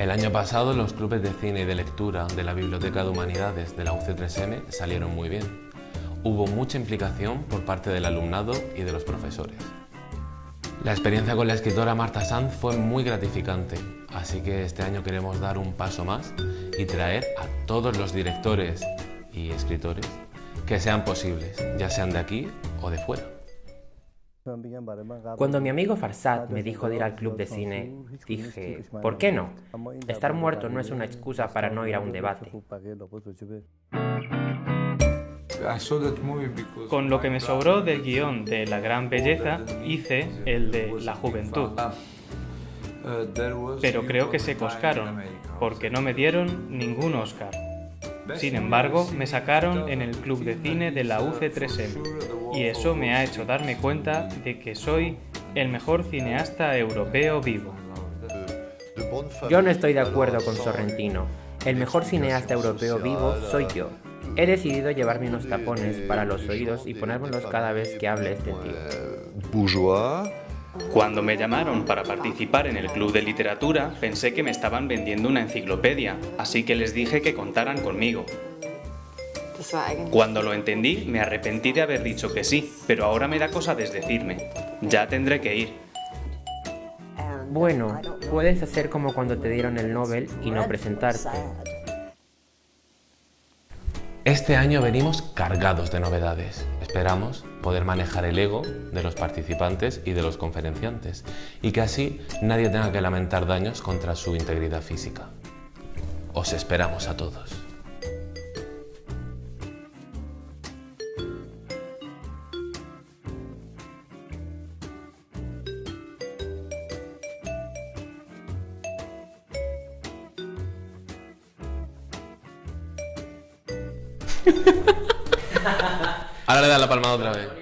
El año pasado los clubes de cine y de lectura de la Biblioteca de Humanidades de la UC3M salieron muy bien. Hubo mucha implicación por parte del alumnado y de los profesores. La experiencia con la escritora Marta Sanz fue muy gratificante, así que este año queremos dar un paso más y traer a todos los directores y escritores que sean posibles, ya sean de aquí o de fuera. Cuando mi amigo Farsad me dijo de ir al club de cine, dije, ¿por qué no? Estar muerto no es una excusa para no ir a un debate. Con lo que me sobró del guion de La Gran Belleza, hice el de La Juventud. Pero creo que se coscaron, porque no me dieron ningún Oscar. Sin embargo, me sacaron en el club de cine de la UC3M y eso me ha hecho darme cuenta de que soy el mejor cineasta europeo vivo. Yo no estoy de acuerdo con Sorrentino. El mejor cineasta europeo vivo soy yo. He decidido llevarme unos tapones para los oídos y ponérmelos cada vez que hable este tío. Cuando me llamaron para participar en el club de literatura, pensé que me estaban vendiendo una enciclopedia, así que les dije que contaran conmigo. Cuando lo entendí, me arrepentí de haber dicho que sí, pero ahora me da cosa desdecirme. Ya tendré que ir. Bueno, puedes hacer como cuando te dieron el Nobel y no presentarte. Este año venimos cargados de novedades. Esperamos poder manejar el ego de los participantes y de los conferenciantes y que así nadie tenga que lamentar daños contra su integridad física. Os esperamos a todos. Ahora le das la palmada otra vez.